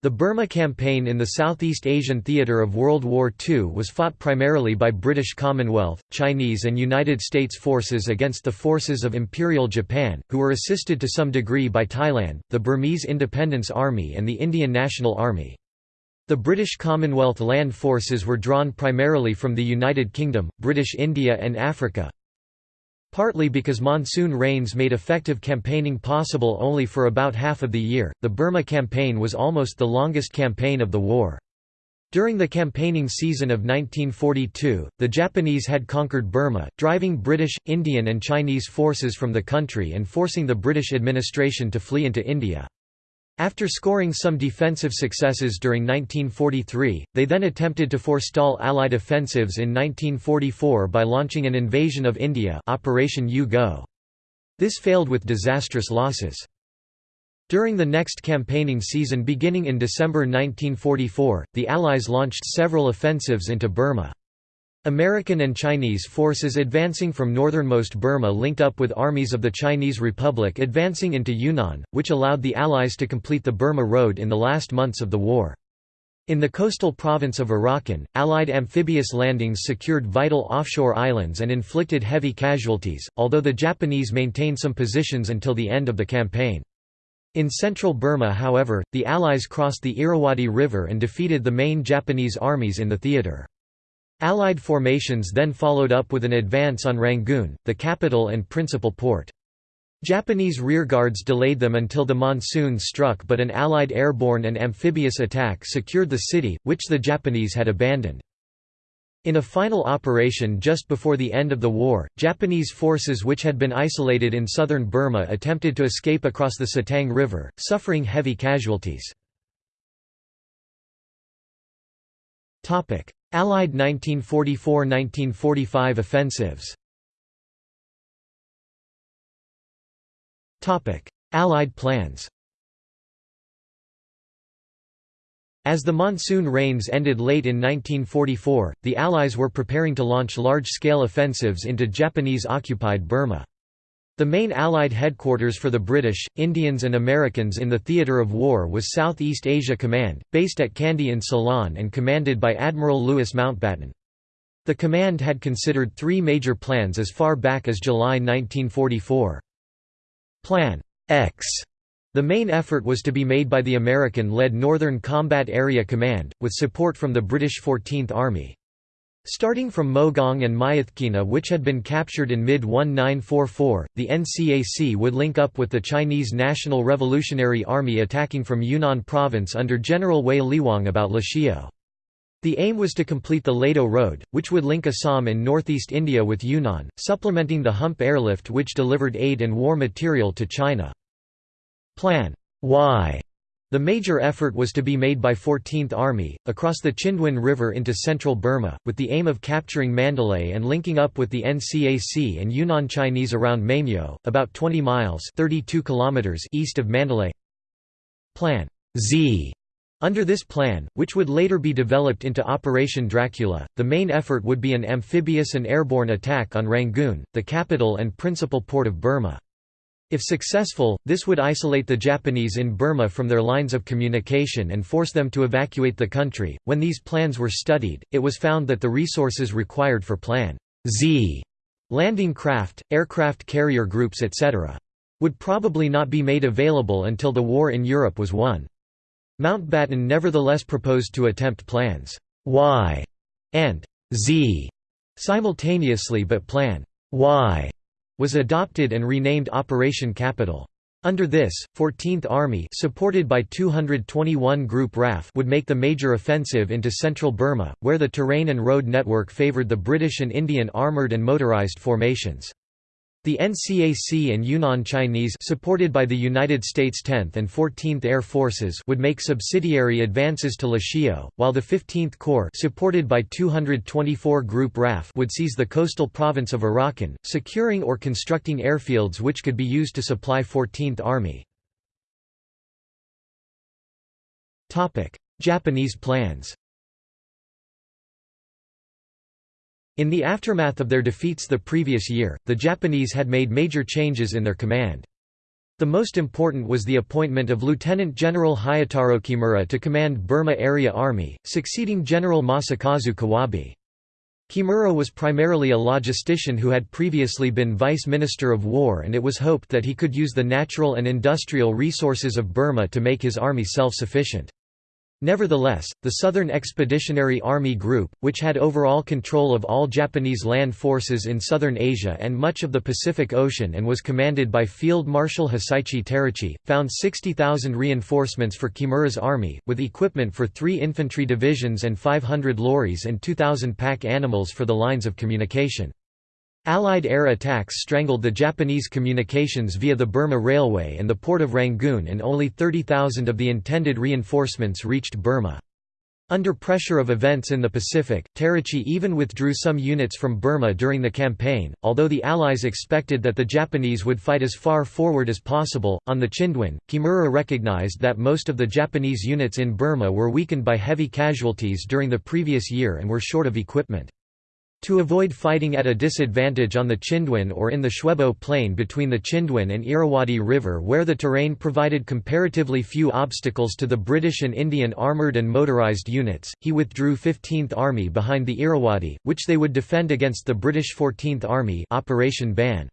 The Burma Campaign in the Southeast Asian theatre of World War II was fought primarily by British Commonwealth, Chinese and United States forces against the forces of Imperial Japan, who were assisted to some degree by Thailand, the Burmese Independence Army and the Indian National Army. The British Commonwealth land forces were drawn primarily from the United Kingdom, British India and Africa, Partly because monsoon rains made effective campaigning possible only for about half of the year, the Burma campaign was almost the longest campaign of the war. During the campaigning season of 1942, the Japanese had conquered Burma, driving British, Indian and Chinese forces from the country and forcing the British administration to flee into India. After scoring some defensive successes during 1943, they then attempted to forestall Allied offensives in 1944 by launching an invasion of India Operation U-Go. This failed with disastrous losses. During the next campaigning season beginning in December 1944, the Allies launched several offensives into Burma. American and Chinese forces advancing from northernmost Burma linked up with armies of the Chinese Republic advancing into Yunnan, which allowed the Allies to complete the Burma Road in the last months of the war. In the coastal province of Arakan, Allied amphibious landings secured vital offshore islands and inflicted heavy casualties, although the Japanese maintained some positions until the end of the campaign. In central Burma however, the Allies crossed the Irrawaddy River and defeated the main Japanese armies in the theatre. Allied formations then followed up with an advance on Rangoon, the capital and principal port. Japanese rearguards delayed them until the monsoon struck but an Allied airborne and amphibious attack secured the city, which the Japanese had abandoned. In a final operation just before the end of the war, Japanese forces which had been isolated in southern Burma attempted to escape across the Sittang River, suffering heavy casualties. Allied 1944–1945 offensives Allied plans As the monsoon rains ended late in 1944, the Allies were preparing to launch large-scale offensives into Japanese-occupied Burma. The main Allied headquarters for the British, Indians and Americans in the theatre of war was Southeast Asia Command, based at Kandy in Ceylon and commanded by Admiral Louis Mountbatten. The command had considered three major plans as far back as July 1944. Plan X the main effort was to be made by the American-led Northern Combat Area Command, with support from the British 14th Army. Starting from Mogaung and Myitkyina which had been captured in mid-1944, the NCAC would link up with the Chinese National Revolutionary Army attacking from Yunnan Province under General Wei Lihuang about Lashio. The aim was to complete the Ledo Road, which would link Assam in northeast India with Yunnan, supplementing the Hump airlift which delivered aid and war material to China. Plan Y the major effort was to be made by 14th Army, across the Chindwin River into central Burma, with the aim of capturing Mandalay and linking up with the NCAC and Yunnan Chinese around Maymyo, about 20 miles 32 kilometers east of Mandalay. Plan Z under this plan, which would later be developed into Operation Dracula, the main effort would be an amphibious and airborne attack on Rangoon, the capital and principal port of Burma. If successful, this would isolate the Japanese in Burma from their lines of communication and force them to evacuate the country. When these plans were studied, it was found that the resources required for Plan Z landing craft, aircraft carrier groups etc. would probably not be made available until the war in Europe was won. Mountbatten nevertheless proposed to attempt plans Y and Z simultaneously but Plan Y was adopted and renamed Operation Capital. Under this, 14th Army supported by 221 Group RAF would make the major offensive into central Burma, where the terrain and road network favored the British and Indian armoured and motorised formations. The NCAC and Yunnan Chinese supported by the United States 10th and 14th Air Forces would make subsidiary advances to Lashio, while the 15th Corps supported by 224 Group RAF would seize the coastal province of Arakan, securing or constructing airfields which could be used to supply 14th Army. Japanese plans In the aftermath of their defeats the previous year, the Japanese had made major changes in their command. The most important was the appointment of Lieutenant General Hyotaro Kimura to command Burma Area Army, succeeding General Masakazu Kawabe. Kimura was primarily a logistician who had previously been Vice Minister of War and it was hoped that he could use the natural and industrial resources of Burma to make his army self-sufficient. Nevertheless, the Southern Expeditionary Army Group, which had overall control of all Japanese land forces in southern Asia and much of the Pacific Ocean and was commanded by Field Marshal Hisaichi Terauchi, found 60,000 reinforcements for Kimura's army, with equipment for three infantry divisions and 500 lorries and 2,000 pack animals for the lines of communication. Allied air attacks strangled the Japanese communications via the Burma Railway and the port of Rangoon and only 30,000 of the intended reinforcements reached Burma. Under pressure of events in the Pacific, Terauchi even withdrew some units from Burma during the campaign, although the Allies expected that the Japanese would fight as far forward as possible. On the Chindwin, Kimura recognized that most of the Japanese units in Burma were weakened by heavy casualties during the previous year and were short of equipment. To avoid fighting at a disadvantage on the Chindwin or in the Shwebo Plain between the Chindwin and Irrawaddy River where the terrain provided comparatively few obstacles to the British and Indian armoured and motorised units, he withdrew 15th Army behind the Irrawaddy, which they would defend against the British 14th Army Operation Ban.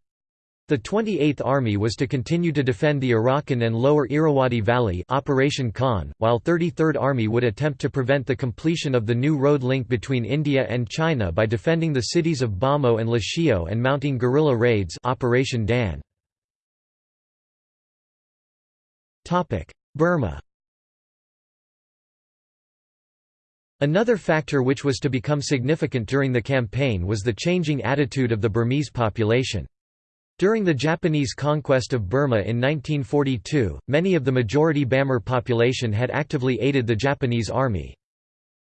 The 28th Army was to continue to defend the Arakan and Lower Irrawaddy Valley Operation Khan, while 33rd Army would attempt to prevent the completion of the new road link between India and China by defending the cities of Bhamo and Lashio and mounting guerrilla raids Operation Dan. Burma Another factor which was to become significant during the campaign was the changing attitude of the Burmese population. During the Japanese conquest of Burma in 1942, many of the majority Bamar population had actively aided the Japanese army.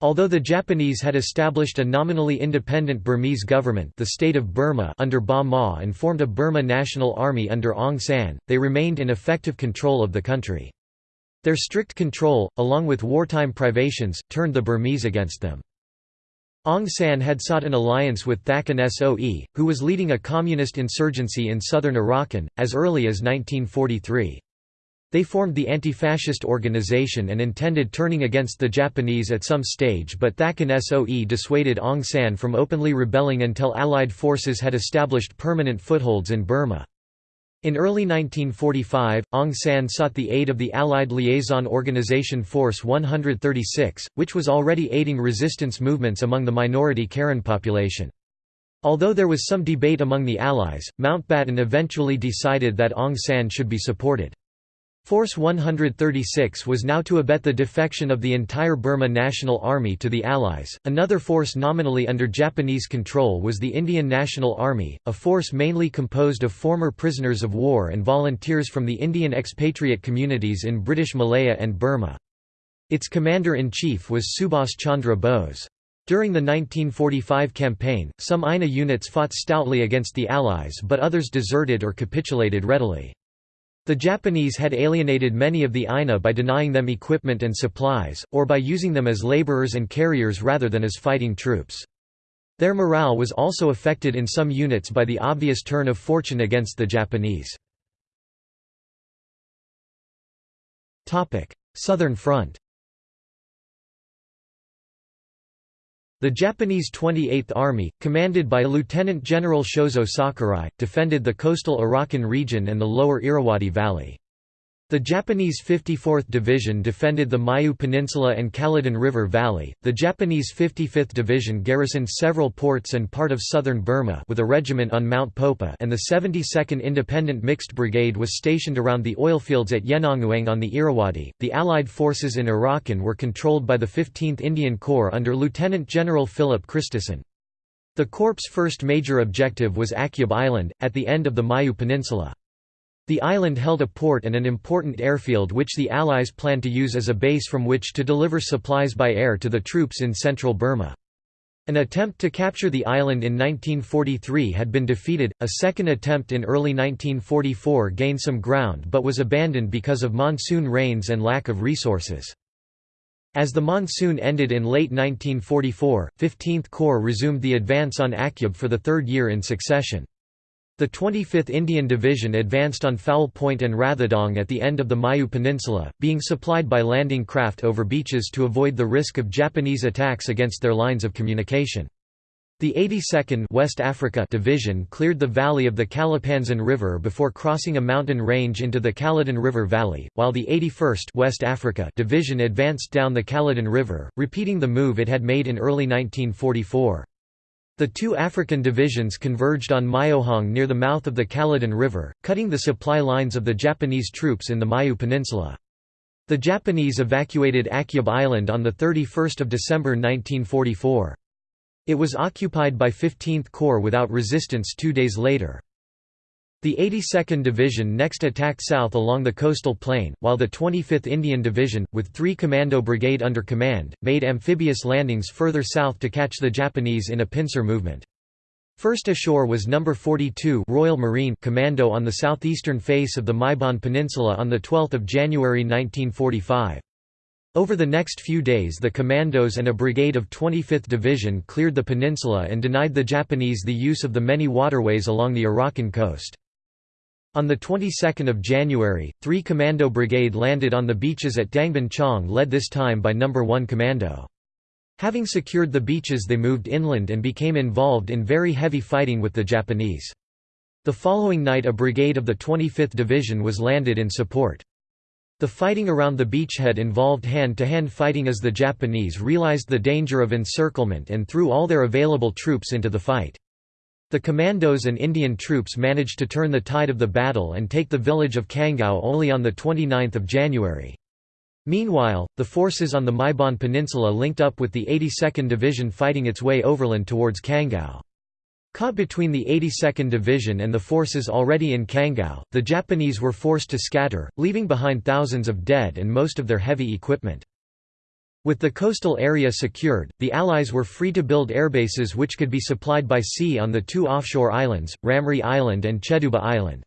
Although the Japanese had established a nominally independent Burmese government the state of Burma under Ba Maw and formed a Burma National Army under Aung San, they remained in effective control of the country. Their strict control, along with wartime privations, turned the Burmese against them. Aung San had sought an alliance with Thakin Soe, who was leading a communist insurgency in southern Arakan, as early as 1943. They formed the anti-fascist organization and intended turning against the Japanese at some stage but Thakin Soe dissuaded Aung San from openly rebelling until Allied forces had established permanent footholds in Burma. In early 1945, Aung San sought the aid of the Allied liaison organization Force 136, which was already aiding resistance movements among the minority Karen population. Although there was some debate among the Allies, Mountbatten eventually decided that Aung San should be supported. Force 136 was now to abet the defection of the entire Burma National Army to the Allies. Another force nominally under Japanese control was the Indian National Army, a force mainly composed of former prisoners of war and volunteers from the Indian expatriate communities in British Malaya and Burma. Its commander-in-chief was Subhas Chandra Bose. During the 1945 campaign, some INA units fought stoutly against the Allies but others deserted or capitulated readily. The Japanese had alienated many of the INA by denying them equipment and supplies, or by using them as laborers and carriers rather than as fighting troops. Their morale was also affected in some units by the obvious turn of fortune against the Japanese. Southern Front The Japanese 28th Army, commanded by Lieutenant General Shozo Sakurai, defended the coastal Arakan region and the lower Irrawaddy Valley. The Japanese 54th Division defended the Mayu Peninsula and Kaladan River Valley. The Japanese 55th Division garrisoned several ports and part of southern Burma with a regiment on Mount Popa, and the 72nd Independent Mixed Brigade was stationed around the oilfields at Yenangyaung on the Irrawaddy. The Allied forces in Arakan were controlled by the 15th Indian Corps under Lieutenant General Philip Christison. The Corps' first major objective was Akyab Island, at the end of the Mayu Peninsula. The island held a port and an important airfield which the Allies planned to use as a base from which to deliver supplies by air to the troops in central Burma. An attempt to capture the island in 1943 had been defeated, a second attempt in early 1944 gained some ground but was abandoned because of monsoon rains and lack of resources. As the monsoon ended in late 1944, 15th Corps resumed the advance on Akyab for the third year in succession. The 25th Indian Division advanced on Foul Point and Rathedaung at the end of the Mayu Peninsula, being supplied by landing craft over beaches to avoid the risk of Japanese attacks against their lines of communication. The 82nd West Africa Division cleared the valley of the Kalapanzin River before crossing a mountain range into the Kaladan River Valley, while the 81st West Africa Division advanced down the Kaladan River, repeating the move it had made in early 1944. The two African divisions converged on Myohaung near the mouth of the Kaladan River, cutting the supply lines of the Japanese troops in the Mayu Peninsula. The Japanese evacuated Akyab Island on 31 December 1944. It was occupied by 15th Corps without resistance two days later. The 82nd Division next attacked south along the coastal plain, while the 25th Indian Division, with 3 Commando Brigade under command, made amphibious landings further south to catch the Japanese in a pincer movement. First ashore was No. 42 Royal Marine Commando on the southeastern face of the Myebon Peninsula on 12 January 1945. Over the next few days the commandos and a brigade of 25th Division cleared the peninsula and denied the Japanese the use of the many waterways along the Arakan coast. On the 22nd of January, 3 Commando Brigade landed on the beaches at Daingbon Chaung led this time by No. 1 Commando. Having secured the beaches they moved inland and became involved in very heavy fighting with the Japanese. The following night a brigade of the 25th Division was landed in support. The fighting around the beachhead involved hand-to-hand -hand fighting as the Japanese realized the danger of encirclement and threw all their available troops into the fight. The commandos and Indian troops managed to turn the tide of the battle and take the village of Kangaw only on 29 January. Meanwhile, the forces on the Myebon Peninsula linked up with the 82nd Division fighting its way overland towards Kangaw. Caught between the 82nd Division and the forces already in Kangaw, the Japanese were forced to scatter, leaving behind thousands of dead and most of their heavy equipment. With the coastal area secured, the Allies were free to build airbases which could be supplied by sea on the two offshore islands, Ramree Island and Cheduba Island.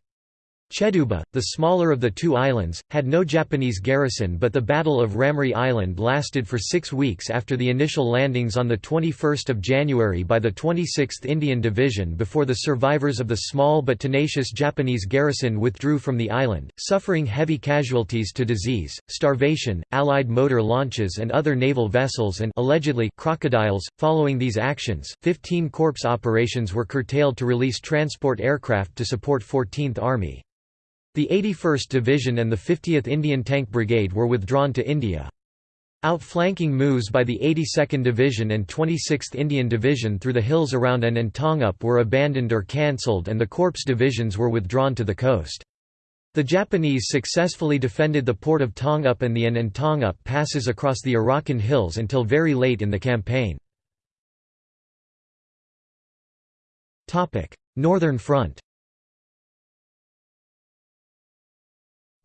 Cheduba, the smaller of the two islands, had no Japanese garrison but the Battle of Ramree Island lasted for six weeks after the initial landings on 21 January by the 26th Indian Division before the survivors of the small but tenacious Japanese garrison withdrew from the island, suffering heavy casualties to disease, starvation, Allied motor launches and other naval vessels and allegedly crocodiles. Following these actions, 15 corps operations were curtailed to release transport aircraft to support 14th Army. The 81st Division and the 50th Indian Tank Brigade were withdrawn to India. Outflanking moves by the 82nd Division and 26th Indian Division through the hills around An and Taungup were abandoned or cancelled and the corps divisions were withdrawn to the coast. The Japanese successfully defended the port of Taungup and the An and Taungup passes across the Arakan Hills until very late in the campaign. Northern Front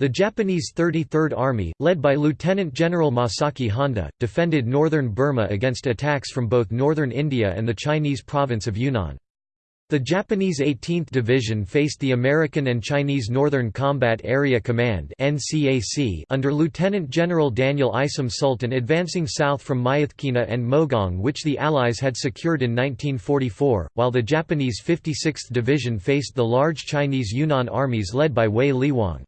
The Japanese 33rd Army, led by Lieutenant General Masaki Honda, defended northern Burma against attacks from both northern India and the Chinese province of Yunnan. The Japanese 18th Division faced the American and Chinese Northern Combat Area Command under Lieutenant General Daniel Isom Sultan advancing south from Myitkyina and Mogaung which the Allies had secured in 1944, while the Japanese 56th Division faced the large Chinese Yunnan armies led by Wei Lihuang.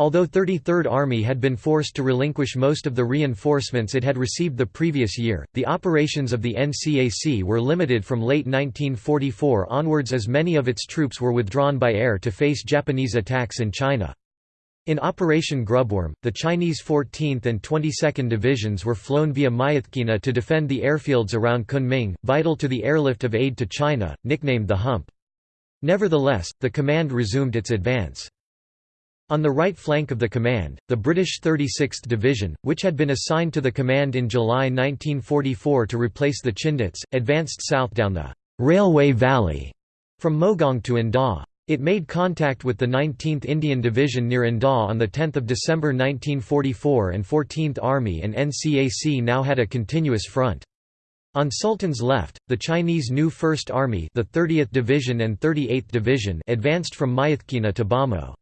Although 33rd Army had been forced to relinquish most of the reinforcements it had received the previous year, the operations of the NCAC were limited from late 1944 onwards as many of its troops were withdrawn by air to face Japanese attacks in China. In Operation Grubworm, the Chinese 14th and 22nd Divisions were flown via Myitkyina to defend the airfields around Kunming, vital to the airlift of aid to China, nicknamed the Hump. Nevertheless, the command resumed its advance. On the right flank of the command, the British 36th Division, which had been assigned to the command in July 1944 to replace the Chindits, advanced south down the «railway valley» from Mogaung to Indaw. It made contact with the 19th Indian Division near Indaw on 10 December 1944 and 14th Army and NCAC now had a continuous front. On Sultan's left, the Chinese new First Army the 30th Division and 38th Division advanced from Myitkyina to Bhamo.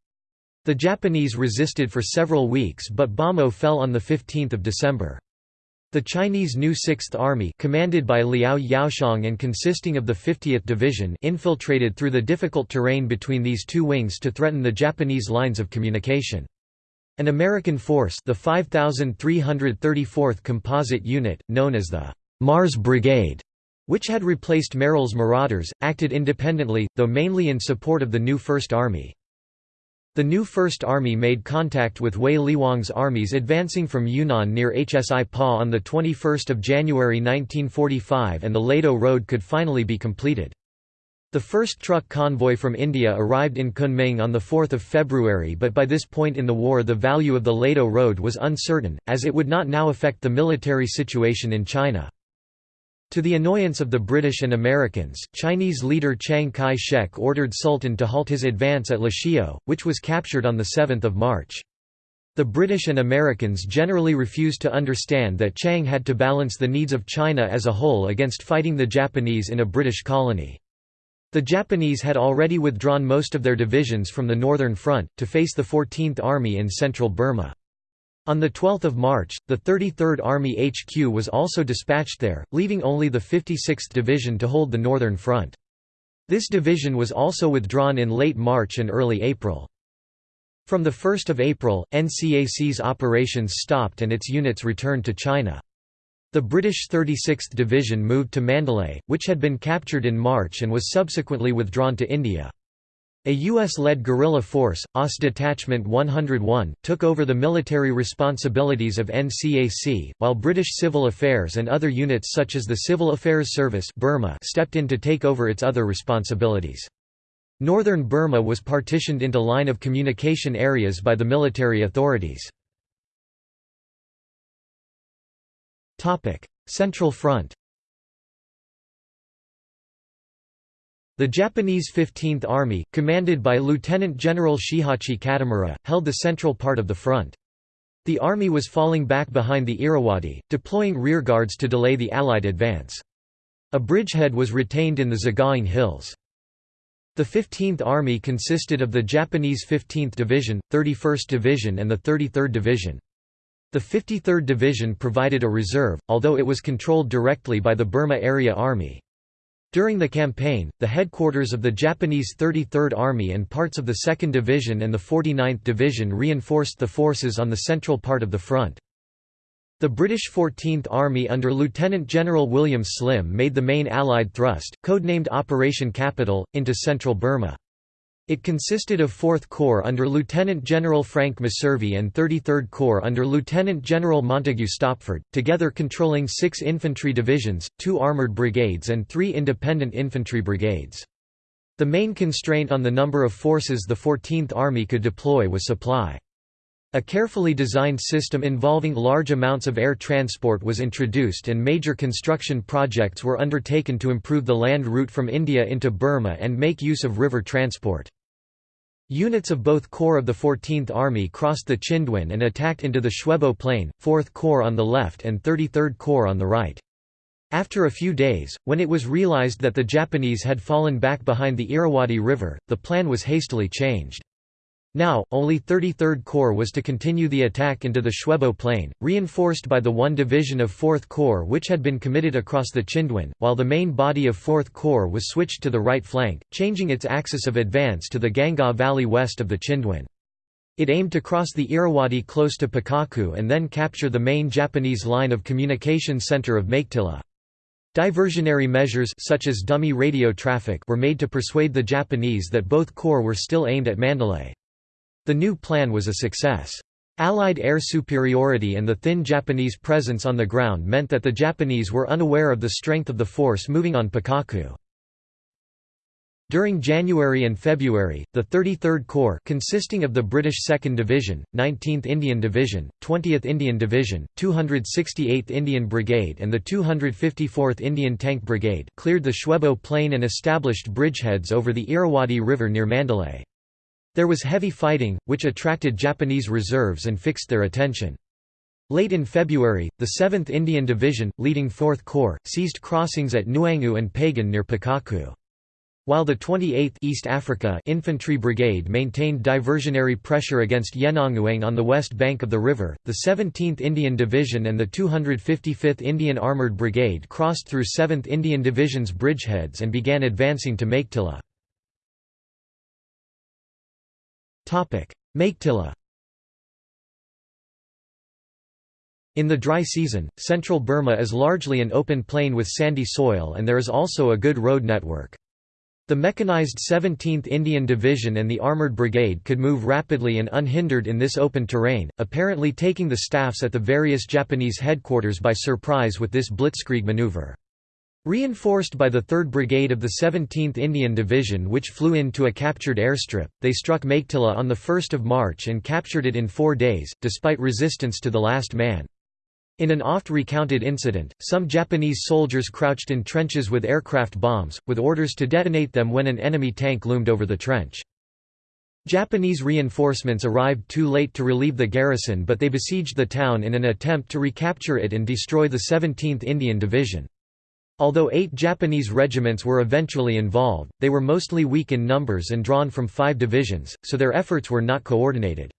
The Japanese resisted for several weeks but Bhamo fell on 15 December. The Chinese new Sixth Army commanded by Liao Yaoxiang and consisting of the 50th Division infiltrated through the difficult terrain between these two wings to threaten the Japanese lines of communication. An American force the 5334th Composite Unit, known as the Mars Brigade, which had replaced Merrill's Marauders, acted independently, though mainly in support of the new First Army. The new First Army made contact with Wei Lihuang's armies advancing from Yunnan near Hsipaw on 21 January 1945 and the Ledo Road could finally be completed. The first truck convoy from India arrived in Kunming on 4 February but by this point in the war the value of the Ledo Road was uncertain, as it would not now affect the military situation in China. To the annoyance of the British and Americans, Chinese leader Chiang Kai-shek ordered Sultan to halt his advance at Lashio, which was captured on 7 March. The British and Americans generally refused to understand that Chiang had to balance the needs of China as a whole against fighting the Japanese in a British colony. The Japanese had already withdrawn most of their divisions from the Northern Front, to face the 14th Army in central Burma. On 12 March, the 33rd Army HQ was also dispatched there, leaving only the 56th Division to hold the Northern Front. This division was also withdrawn in late March and early April. From 1 April, NCAC's operations stopped and its units returned to China. The British 36th Division moved to Mandalay, which had been captured in March and was subsequently withdrawn to India. A U.S.-led guerrilla force, OSS Detachment 101, took over the military responsibilities of NCAC, while British Civil Affairs and other units such as the Civil Affairs Service Burma stepped in to take over its other responsibilities. Northern Burma was partitioned into line of communication areas by the military authorities. Central Front The Japanese 15th Army, commanded by Lieutenant General Shihachi Katamura, held the central part of the front. The army was falling back behind the Irrawaddy, deploying rearguards to delay the Allied advance. A bridgehead was retained in the Sagaing Hills. The 15th Army consisted of the Japanese 15th Division, 31st Division and the 33rd Division. The 53rd Division provided a reserve, although it was controlled directly by the Burma Area Army. During the campaign, the headquarters of the Japanese 33rd Army and parts of the 2nd Division and the 49th Division reinforced the forces on the central part of the front. The British 14th Army under Lieutenant General William Slim made the main Allied thrust, codenamed Operation Capital, into central Burma. It consisted of 4th Corps under Lieutenant General Frank Messervy and 33rd Corps under Lieutenant General Montague Stopford, together controlling six infantry divisions, two armoured brigades and three independent infantry brigades. The main constraint on the number of forces the 14th Army could deploy was supply. A carefully designed system involving large amounts of air transport was introduced and major construction projects were undertaken to improve the land route from India into Burma and make use of river transport. Units of both Corps of the 14th Army crossed the Chindwin and attacked into the Shwebo Plain, 4th Corps on the left and 33rd Corps on the right. After a few days, when it was realized that the Japanese had fallen back behind the Irrawaddy River, the plan was hastily changed. Now, only 33rd Corps was to continue the attack into the Shwebo Plain, reinforced by the 1 Division of 4th Corps which had been committed across the Chindwin, while the main body of 4th Corps was switched to the right flank, changing its axis of advance to the Gangaw Valley west of the Chindwin. It aimed to cross the Irrawaddy close to Pakokku and then capture the main Japanese line of communication center of Meiktila. Diversionary measures such as dummy radio traffic were made to persuade the Japanese that both corps were still aimed at Mandalay. The new plan was a success. Allied air superiority and the thin Japanese presence on the ground meant that the Japanese were unaware of the strength of the force moving on Pakokku. During January and February, the 33rd Corps consisting of the British 2nd Division, 19th Indian Division, 20th Indian Division, 268th Indian Brigade and the 254th Indian Tank Brigade cleared the Shwebo Plain and established bridgeheads over the Irrawaddy River near Mandalay. There was heavy fighting, which attracted Japanese reserves and fixed their attention. Late in February, the 7th Indian Division, leading 4th Corps, seized crossings at Nyaungu and Pagan near Pakokku. While the 28th East Africa Infantry Brigade maintained diversionary pressure against Yenangyaung on the west bank of the river, the 17th Indian Division and the 255th Indian Armoured Brigade crossed through 7th Indian Division's bridgeheads and began advancing to Meiktila. Meiktila In the dry season, central Burma is largely an open plain with sandy soil and there is also a good road network. The mechanized 17th Indian Division and the Armoured Brigade could move rapidly and unhindered in this open terrain, apparently taking the staffs at the various Japanese headquarters by surprise with this blitzkrieg maneuver. Reinforced by the 3rd Brigade of the 17th Indian Division which flew in to a captured airstrip, they struck Meiktila on 1 March and captured it in four days, despite resistance to the last man. In an oft-recounted incident, some Japanese soldiers crouched in trenches with aircraft bombs, with orders to detonate them when an enemy tank loomed over the trench. Japanese reinforcements arrived too late to relieve the garrison but they besieged the town in an attempt to recapture it and destroy the 17th Indian Division. Although eight Japanese regiments were eventually involved, they were mostly weak in numbers and drawn from five divisions, so their efforts were not coordinated.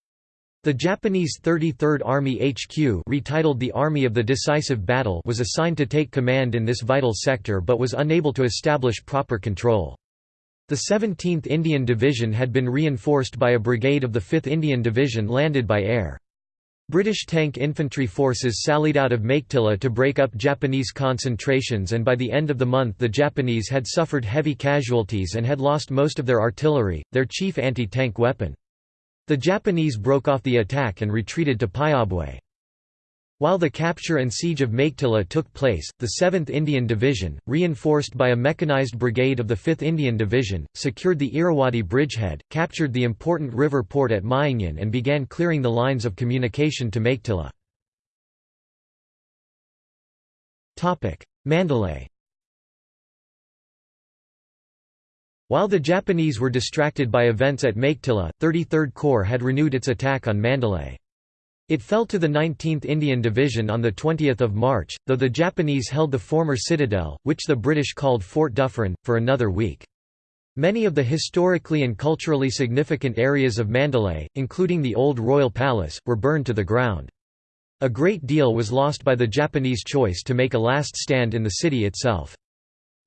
The Japanese 33rd Army HQ retitled the Army of the Decisive Battle was assigned to take command in this vital sector but was unable to establish proper control. The 17th Indian Division had been reinforced by a brigade of the 5th Indian Division landed by air. British tank infantry forces sallied out of Meiktila to break up Japanese concentrations and by the end of the month the Japanese had suffered heavy casualties and had lost most of their artillery, their chief anti-tank weapon. The Japanese broke off the attack and retreated to Pyawbwe. While the capture and siege of Meiktila took place, the 7th Indian Division, reinforced by a mechanized brigade of the 5th Indian Division, secured the Irrawaddy bridgehead, captured the important river port at Myingyan and began clearing the lines of communication to Meiktila. Mandalay While the Japanese were distracted by events at Meiktila, 33rd Corps had renewed its attack on Mandalay. It fell to the 19th Indian Division on 20 March, though the Japanese held the former citadel, which the British called Fort Dufferin, for another week. Many of the historically and culturally significant areas of Mandalay, including the old royal palace, were burned to the ground. A great deal was lost by the Japanese choice to make a last stand in the city itself.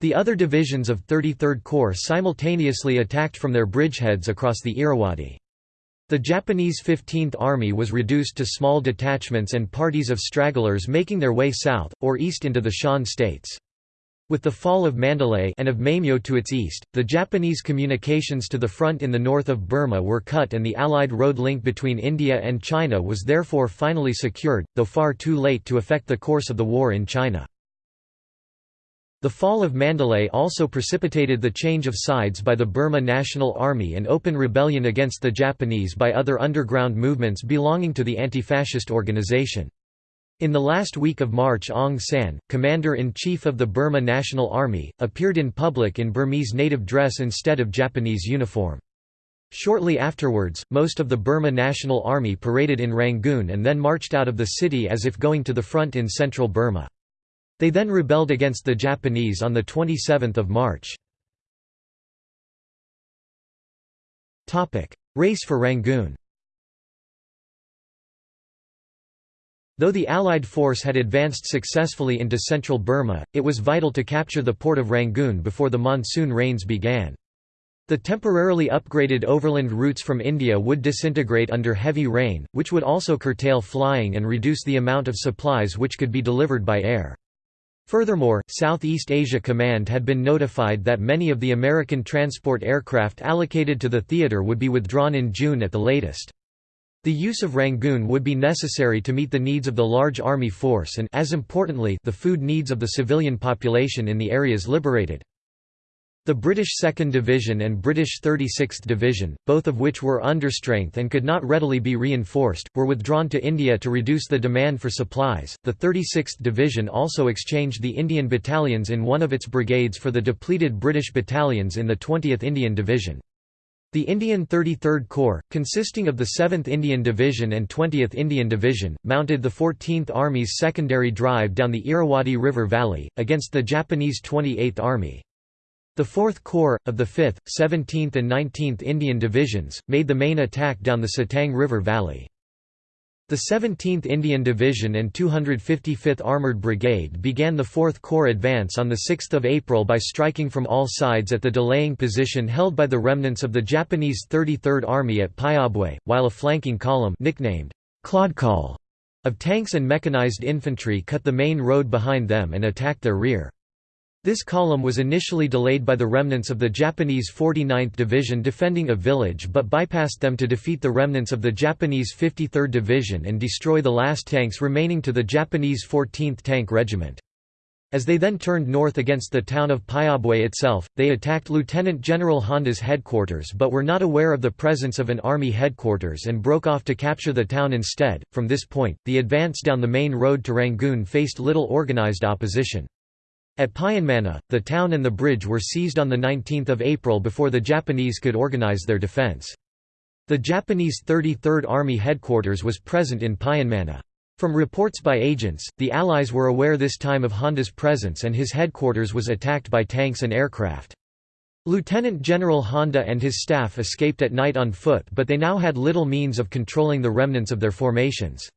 The other divisions of 33rd Corps simultaneously attacked from their bridgeheads across the Irrawaddy. The Japanese 15th Army was reduced to small detachments and parties of stragglers making their way south, or east into the Shan states. With the fall of Mandalay and of Maymyo to its east, the Japanese communications to the front in the north of Burma were cut and the Allied road link between India and China was therefore finally secured, though far too late to affect the course of the war in China. The fall of Mandalay also precipitated the change of sides by the Burma National Army and open rebellion against the Japanese by other underground movements belonging to the anti-fascist organization. In the last week of March Aung San, commander-in-chief of the Burma National Army, appeared in public in Burmese native dress instead of Japanese uniform. Shortly afterwards, most of the Burma National Army paraded in Rangoon and then marched out of the city as if going to the front in central Burma. They then rebelled against the Japanese on 27 March. Race for Rangoon Though the Allied force had advanced successfully into central Burma, it was vital to capture the port of Rangoon before the monsoon rains began. The temporarily upgraded overland routes from India would disintegrate under heavy rain, which would also curtail flying and reduce the amount of supplies which could be delivered by air. Furthermore, Southeast Asia Command had been notified that many of the American transport aircraft allocated to the theater would be withdrawn in June at the latest. The use of Rangoon would be necessary to meet the needs of the large army force and as importantly, the food needs of the civilian population in the areas liberated. The British 2nd Division and British 36th Division, both of which were understrength and could not readily be reinforced, were withdrawn to India to reduce the demand for supplies. The 36th Division also exchanged the Indian battalions in one of its brigades for the depleted British battalions in the 20th Indian Division. The Indian 33rd Corps, consisting of the 7th Indian Division and 20th Indian Division, mounted the 14th Army's secondary drive down the Irrawaddy River Valley, against the Japanese 28th Army. The 4th Corps, of the 5th, 17th and 19th Indian Divisions, made the main attack down the Sittang River Valley. The 17th Indian Division and 255th Armoured Brigade began the 4th Corps advance on 6 April by striking from all sides at the delaying position held by the remnants of the Japanese 33rd Army at Pyawbwe, while a flanking column nicknamed Claudcol of tanks and mechanized infantry cut the main road behind them and attacked their rear. This column was initially delayed by the remnants of the Japanese 49th Division defending a village but bypassed them to defeat the remnants of the Japanese 53rd Division and destroy the last tanks remaining to the Japanese 14th Tank Regiment. As they then turned north against the town of Pyawbwe itself, they attacked Lieutenant General Honda's headquarters but were not aware of the presence of an army headquarters and broke off to capture the town instead. From this point, the advance down the main road to Rangoon faced little organized opposition. At Pyinmana, the town and the bridge were seized on 19 April before the Japanese could organize their defense. The Japanese 33rd Army headquarters was present in Pyinmana. From reports by agents, the Allies were aware this time of Honda's presence and his headquarters was attacked by tanks and aircraft. Lieutenant General Honda and his staff escaped at night on foot but they now had little means of controlling the remnants of their formations.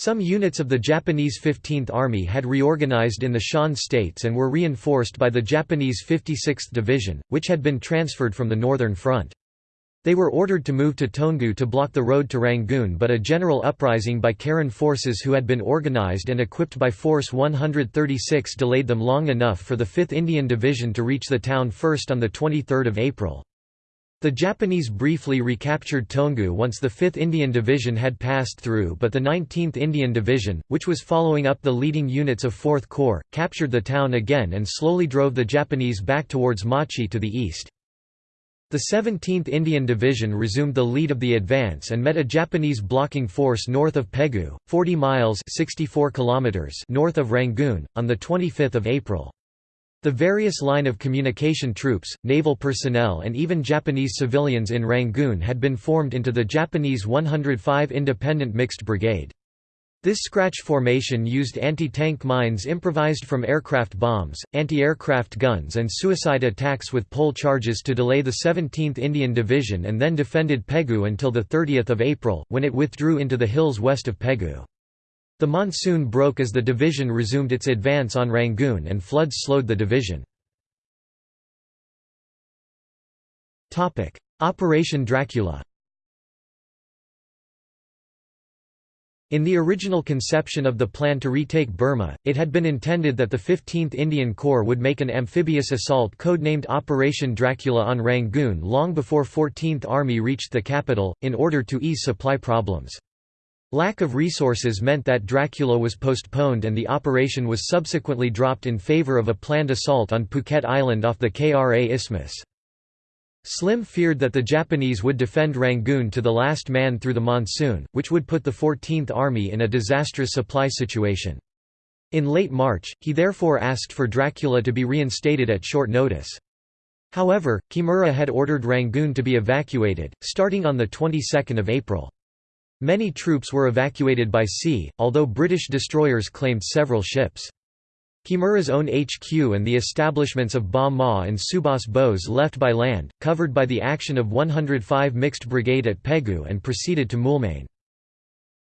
Some units of the Japanese 15th Army had reorganized in the Shan states and were reinforced by the Japanese 56th Division, which had been transferred from the Northern Front. They were ordered to move to Toungoo to block the road to Rangoon but a general uprising by Karen forces who had been organized and equipped by Force 136 delayed them long enough for the 5th Indian Division to reach the town first on 23 April. The Japanese briefly recaptured Toungoo once the 5th Indian Division had passed through but the 19th Indian Division, which was following up the leading units of 4th Corps, captured the town again and slowly drove the Japanese back towards Mawchi to the east. The 17th Indian Division resumed the lead of the advance and met a Japanese blocking force north of Pegu, 40 miles 64 kilometers north of Rangoon, on 25 April. The various line of communication troops, naval personnel and even Japanese civilians in Rangoon had been formed into the Japanese 105 Independent Mixed Brigade. This scratch formation used anti-tank mines improvised from aircraft bombs, anti-aircraft guns and suicide attacks with pole charges to delay the 17th Indian Division and then defended Pegu until 30 April, when it withdrew into the hills west of Pegu. The monsoon broke as the division resumed its advance on Rangoon and floods slowed the division. Operation Dracula In the original conception of the plan to retake Burma, it had been intended that the 15th Indian Corps would make an amphibious assault codenamed Operation Dracula on Rangoon long before 14th Army reached the capital, in order to ease supply problems. Lack of resources meant that Dracula was postponed and the operation was subsequently dropped in favor of a planned assault on Phuket Island off the Kra Isthmus. Slim feared that the Japanese would defend Rangoon to the last man through the monsoon, which would put the 14th Army in a disastrous supply situation. In late March, he therefore asked for Dracula to be reinstated at short notice. However, Kimura had ordered Rangoon to be evacuated, starting on the 22nd of April. Many troops were evacuated by sea, although British destroyers claimed several ships. Kimura's own HQ and the establishments of Ba Maw and Subhas Bose left by land, covered by the action of 105 Mixed Brigade at Pegu and proceeded to Moulmein.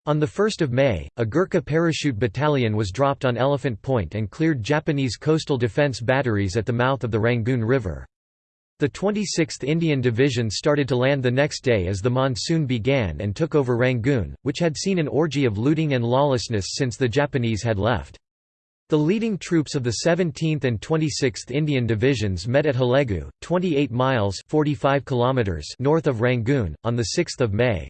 On 1 May, a Gurkha parachute battalion was dropped on Elephant Point and cleared Japanese coastal defence batteries at the mouth of the Rangoon River. The 26th Indian Division started to land the next day as the monsoon began and took over Rangoon, which had seen an orgy of looting and lawlessness since the Japanese had left. The leading troops of the 17th and 26th Indian Divisions met at Hlegu, 28 miles 45 kilometers north of Rangoon, on 6 May.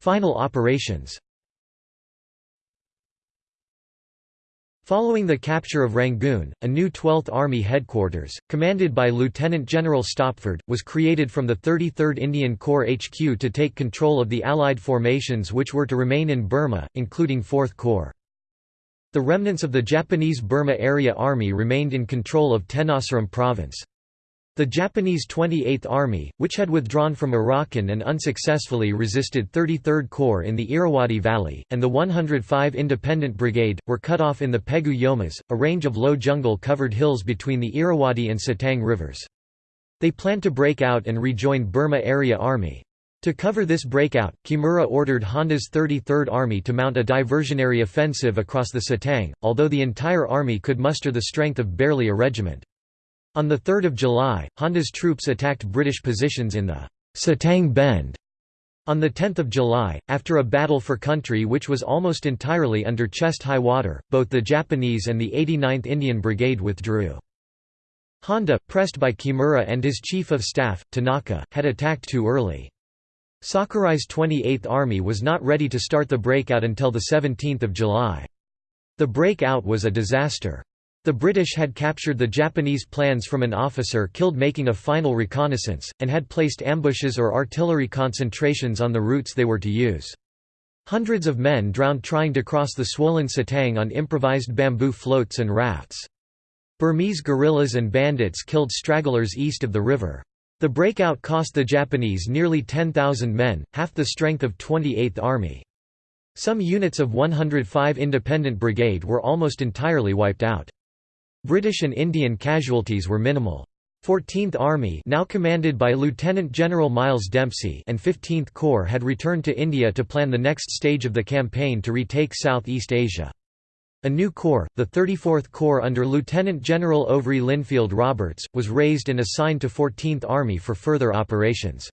Final operations Following the capture of Rangoon, a new 12th Army headquarters, commanded by Lieutenant General Stopford, was created from the 33rd Indian Corps HQ to take control of the Allied formations which were to remain in Burma, including 4th Corps. The remnants of the Japanese Burma Area Army remained in control of Tenasserim Province. The Japanese 28th Army, which had withdrawn from Arakan and unsuccessfully resisted 33rd Corps in the Irrawaddy Valley, and the 105 Independent Brigade, were cut off in the Pegu Yomas, a range of low jungle-covered hills between the Irrawaddy and Sittang rivers. They planned to break out and rejoin Burma Area Army. To cover this breakout, Kimura ordered Honda's 33rd Army to mount a diversionary offensive across the Sittang, although the entire army could muster the strength of barely a regiment. On 3 July, Honda's troops attacked British positions in the Sittang Bend. On 10 July, after a battle for country which was almost entirely under chest-high water, both the Japanese and the 89th Indian Brigade withdrew. Honda, pressed by Kimura and his chief of staff, Tanaka, had attacked too early. Sakurai's 28th Army was not ready to start the breakout until 17 July. The breakout was a disaster. The British had captured the Japanese plans from an officer killed making a final reconnaissance, and had placed ambushes or artillery concentrations on the routes they were to use. Hundreds of men drowned trying to cross the swollen Sittang on improvised bamboo floats and rafts. Burmese guerrillas and bandits killed stragglers east of the river. The breakout cost the Japanese nearly 10,000 men, half the strength of 28th Army. Some units of 105 Independent Brigade were almost entirely wiped out. British and Indian casualties were minimal. 14th Army now commanded by Lieutenant General Miles Dempsey and 15th Corps had returned to India to plan the next stage of the campaign to retake Southeast Asia. A new corps, the 34th Corps under Lieutenant General Ouvry Lindfield Roberts, was raised and assigned to 14th Army for further operations.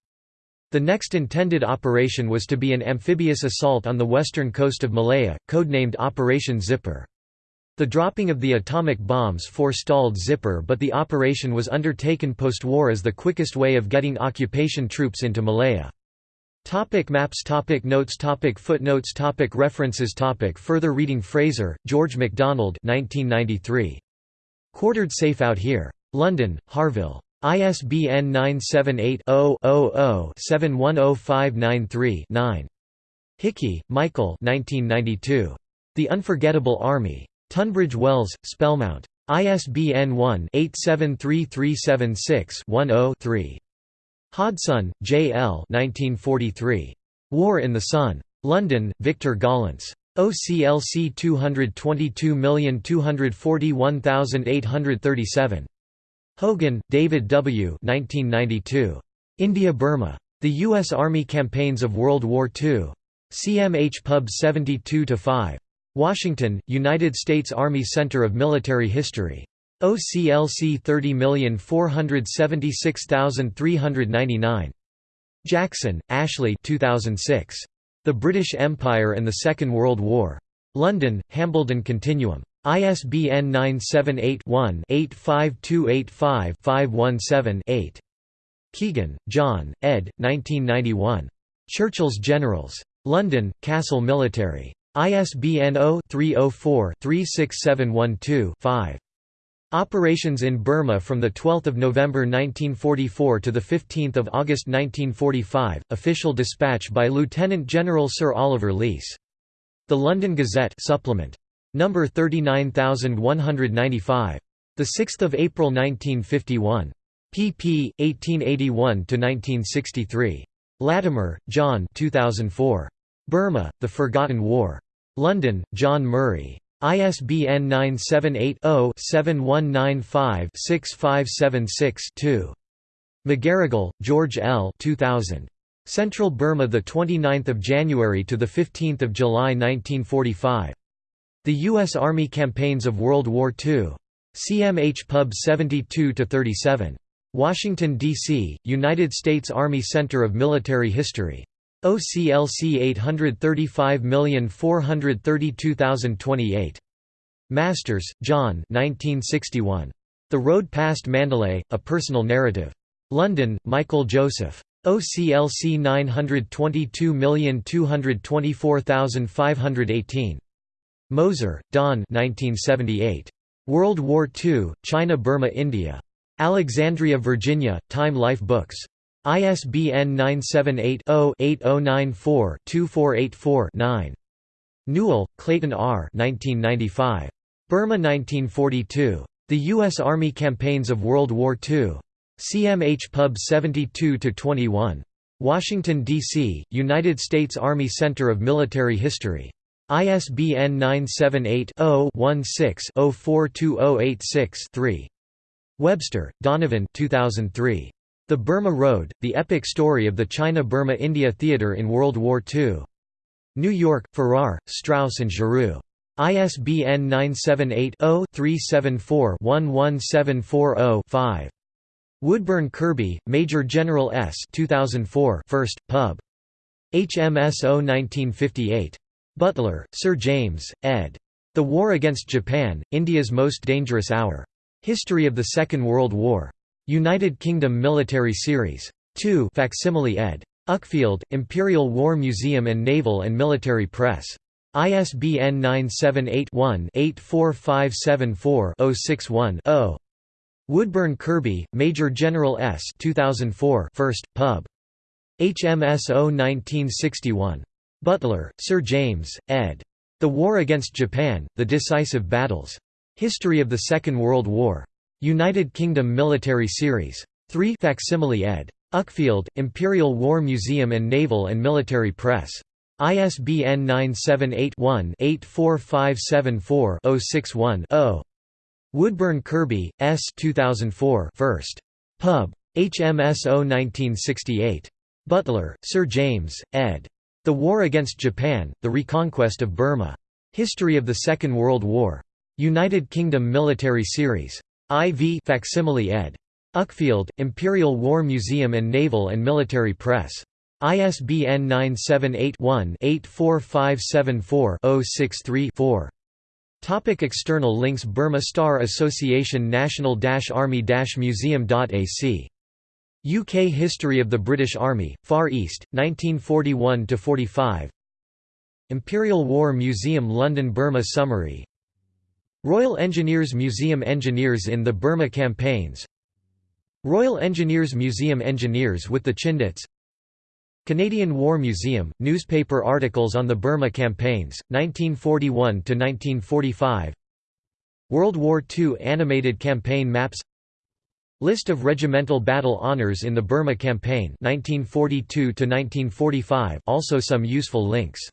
The next intended operation was to be an amphibious assault on the western coast of Malaya, codenamed Operation Zipper. The dropping of the atomic bombs forestalled Zipper but the operation was undertaken post-war as the quickest way of getting occupation troops into Malaya. Topic maps topic Notes topic Footnotes topic References topic Further reading Fraser, George MacDonald 1993. Quartered Safe Out Here. London, Harvill. ISBN 978-0-00-710593-9. Hickey, Michael 1992. The Unforgettable Army. Tunbridge Wells, Spellmount. ISBN 1-873376-10-3. Hodson, J. L. 1943. War in the Sun. London, Victor Gollancz. OCLC 222241837. Hogan, David W. 1992. India-Burma. The U.S. Army Campaigns of World War II. CMH Pub 72-5. Washington, United States Army Center of Military History. OCLC 30476399. Jackson, Ashley 2006. The British Empire and the Second World War. London, Hambledon Continuum. ISBN 978-1-85285-517-8. Keegan, John, ed. 1991. Churchill's Generals. London, Castle Military. ISBN 0-304-36712-5. Operations in Burma from 12 November 1944 to 15 August 1945, official dispatch by Lieutenant General Sir Oliver Leese. The London Gazette supplement. Number 39195. 6 April 1951. pp. 1881–1963. Latimer, John 2004. Burma, The Forgotten War. London, John Murray. ISBN 978-0-7195-6576-2. McGarrigle, George L. 2000. Central Burma, the 29th of January to the 15th of July 1945. The U.S. Army Campaigns of World War II. CMH Pub 72 37. Washington D.C. United States Army Center of Military History. OCLC 835432028. Masters, John 1961. The Road Past Mandalay, A Personal Narrative. London, Michael Joseph. OCLC 922224518. Moser, Don 1978. World War II, China Burma India. Alexandria, Virginia, Time Life Books. ISBN 978-0-8094-2484-9. Newell, Clayton R. 1995. Burma 1942. The U.S. Army Campaigns of World War II. CMH Pub 72-21. Washington, D.C., United States Army Center of Military History. ISBN 978-0-16-042086-3. Webster, Donovan 2003. The Burma Road, The Epic Story of the China-Burma-India Theater in World War II. New York, Farrar, Straus and Giroux. ISBN 978-0-374-11740-5. Woodburn Kirby, Major General S 2004 1st, Pub. HMS 1958. Butler, Sir James, ed. The War Against Japan, India's Most Dangerous Hour. History of the Second World War. United Kingdom Military Series. 2 facsimile ed. Uckfield, Imperial War Museum and Naval and Military Press. ISBN 978-1-84574-061-0. Woodburn Kirby, Major General S 2004 1st, Pub. HMS 1961. Butler, Sir James, ed. The War Against Japan, The Decisive Battles. History of the Second World War. United Kingdom Military Series. 3 facsimile ed. Uckfield, Imperial War Museum and Naval and Military Press. ISBN 978-1-84574-061-0. Woodburn Kirby, S. 2004 1st. Pub. HMS 1968. Butler, Sir James, ed. The War Against Japan, The Reconquest of Burma. History of the Second World War. United Kingdom Military Series. IV facsimile ed. Uckfield, Imperial War Museum and Naval and Military Press. ISBN 978-1-84574-063-4. Topic external links Burma Star Association National Army Museum.ac UK History of the British Army, Far East, 1941–45 Imperial War Museum London Burma Summary Royal Engineers Museum Engineers in the Burma Campaigns. Royal Engineers Museum Engineers with the Chindits. Canadian War Museum, newspaper articles on the Burma campaigns, 1941–1945 World War II animated campaign maps. List of regimental battle honours in the Burma campaign 1942 also some useful links